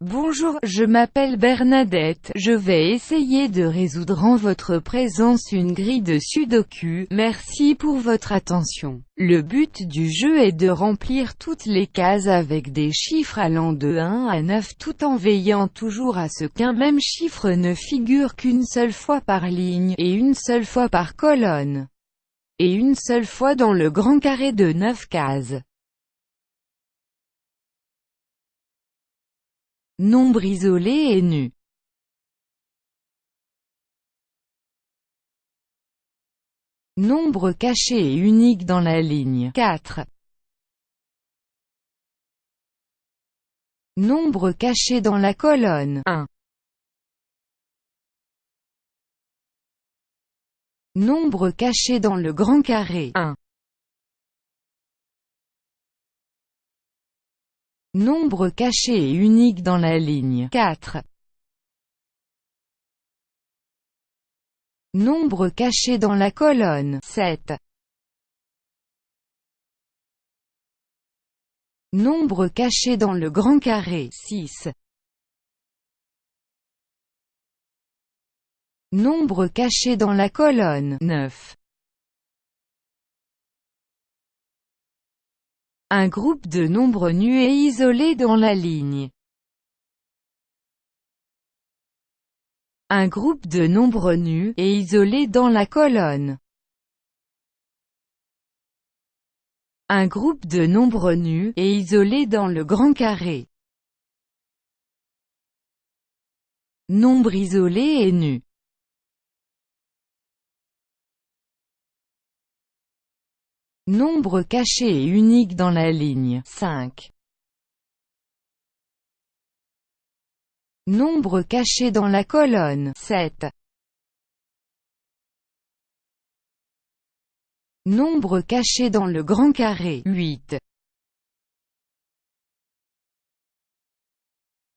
Bonjour, je m'appelle Bernadette, je vais essayer de résoudre en votre présence une grille de sudoku, merci pour votre attention. Le but du jeu est de remplir toutes les cases avec des chiffres allant de 1 à 9 tout en veillant toujours à ce qu'un même chiffre ne figure qu'une seule fois par ligne, et une seule fois par colonne, et une seule fois dans le grand carré de 9 cases. Nombre isolé et nu. Nombre caché et unique dans la ligne 4. Nombre caché dans la colonne 1. Nombre caché dans le grand carré 1. Nombre caché et unique dans la ligne 4. Nombre caché dans la colonne 7. Nombre caché dans le grand carré 6. Nombre caché dans la colonne 9. Un groupe de nombres nus et isolés dans la ligne. Un groupe de nombres nus et isolés dans la colonne. Un groupe de nombres nus et isolés dans le grand carré. Nombre isolé et nu. Nombre caché et unique dans la ligne 5. Nombre caché dans la colonne 7. Nombre caché dans le grand carré 8.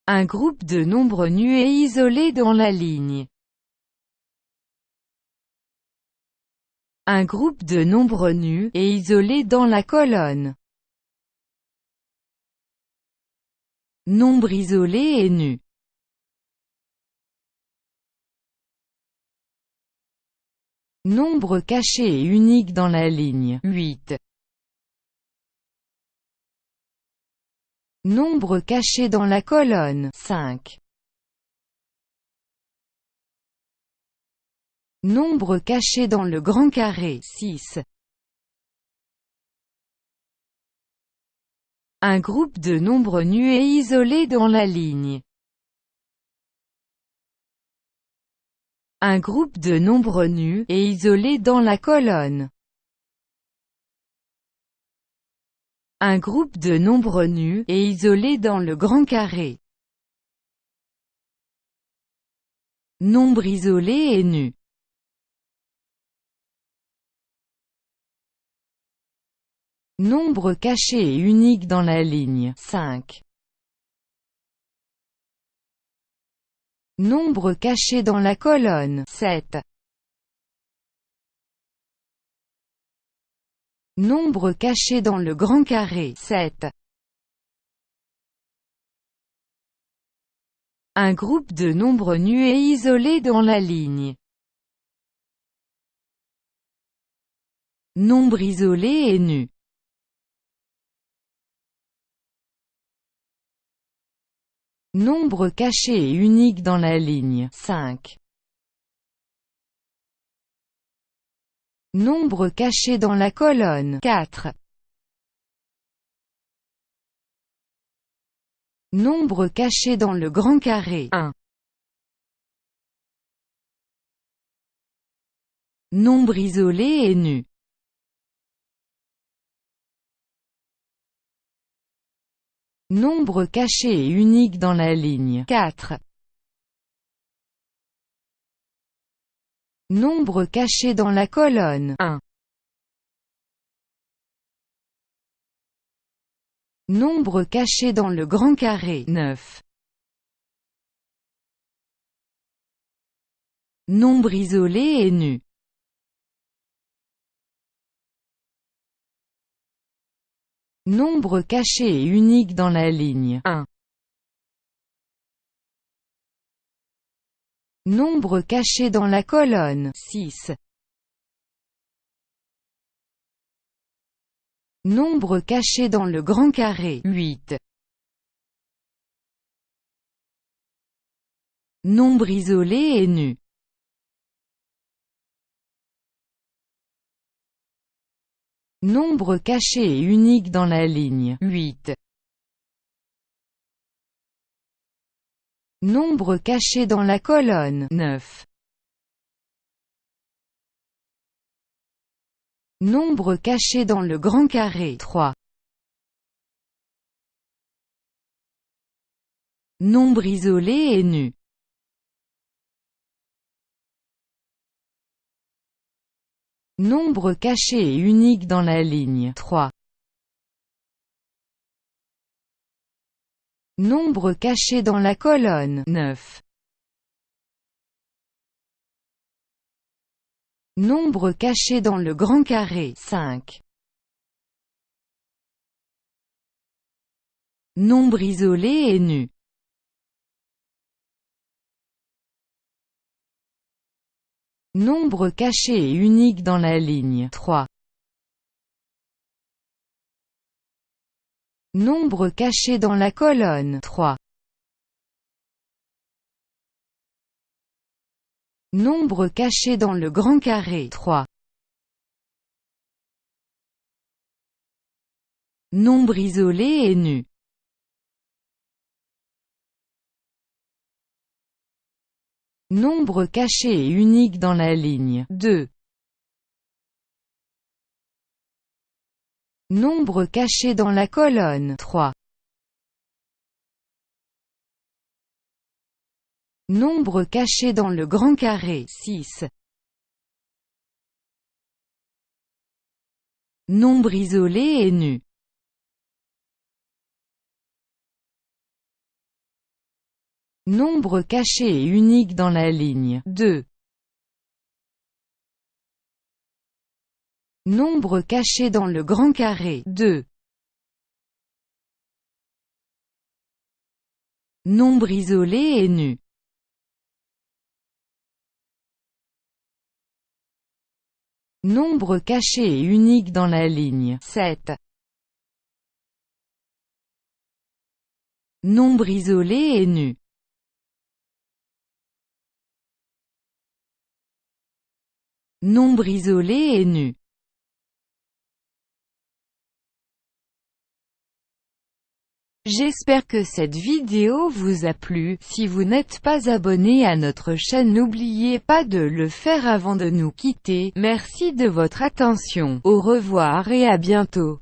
Un groupe de nombres nus et isolés dans la ligne Un groupe de nombres nus et isolés dans la colonne. Nombre isolé et nu. Nombre caché et unique dans la ligne 8. Nombre caché dans la colonne 5. Nombre caché dans le grand carré 6. Un groupe de nombres nus et isolés dans la ligne. Un groupe de nombres nus et isolés dans la colonne. Un groupe de nombres nus et isolés dans le grand carré. Nombre isolé et nu. Nombre caché et unique dans la ligne 5. Nombre caché dans la colonne 7. Nombre caché dans le grand carré 7. Un groupe de nombres nus et isolés dans la ligne. Nombre isolé et nu. Nombre caché et unique dans la ligne 5. Nombre caché dans la colonne 4. Nombre caché dans le grand carré 1. Nombre isolé et nu. Nombre caché et unique dans la ligne 4. Nombre caché dans la colonne 1. Nombre caché dans le grand carré 9. Nombre isolé et nu. Nombre caché et unique dans la ligne 1. Nombre caché dans la colonne 6. Nombre caché dans le grand carré 8. Nombre isolé et nu Nombre caché et unique dans la ligne 8. Nombre caché dans la colonne 9. Nombre caché dans le grand carré 3. Nombre isolé et nu Nombre caché et unique dans la ligne 3. Nombre caché dans la colonne 9. Nombre caché dans le grand carré 5. Nombre isolé et nu Nombre caché et unique dans la ligne 3. Nombre caché dans la colonne 3. Nombre caché dans le grand carré 3. Nombre isolé et nu Nombre caché et unique dans la ligne 2. Nombre caché dans la colonne 3. Nombre caché dans le grand carré 6. Nombre isolé et nu Nombre caché et unique dans la ligne 2. Nombre caché dans le grand carré 2. Nombre isolé et nu Nombre caché et unique dans la ligne 7. Nombre isolé et nu Nombre isolé et nu. J'espère que cette vidéo vous a plu, si vous n'êtes pas abonné à notre chaîne n'oubliez pas de le faire avant de nous quitter, merci de votre attention, au revoir et à bientôt.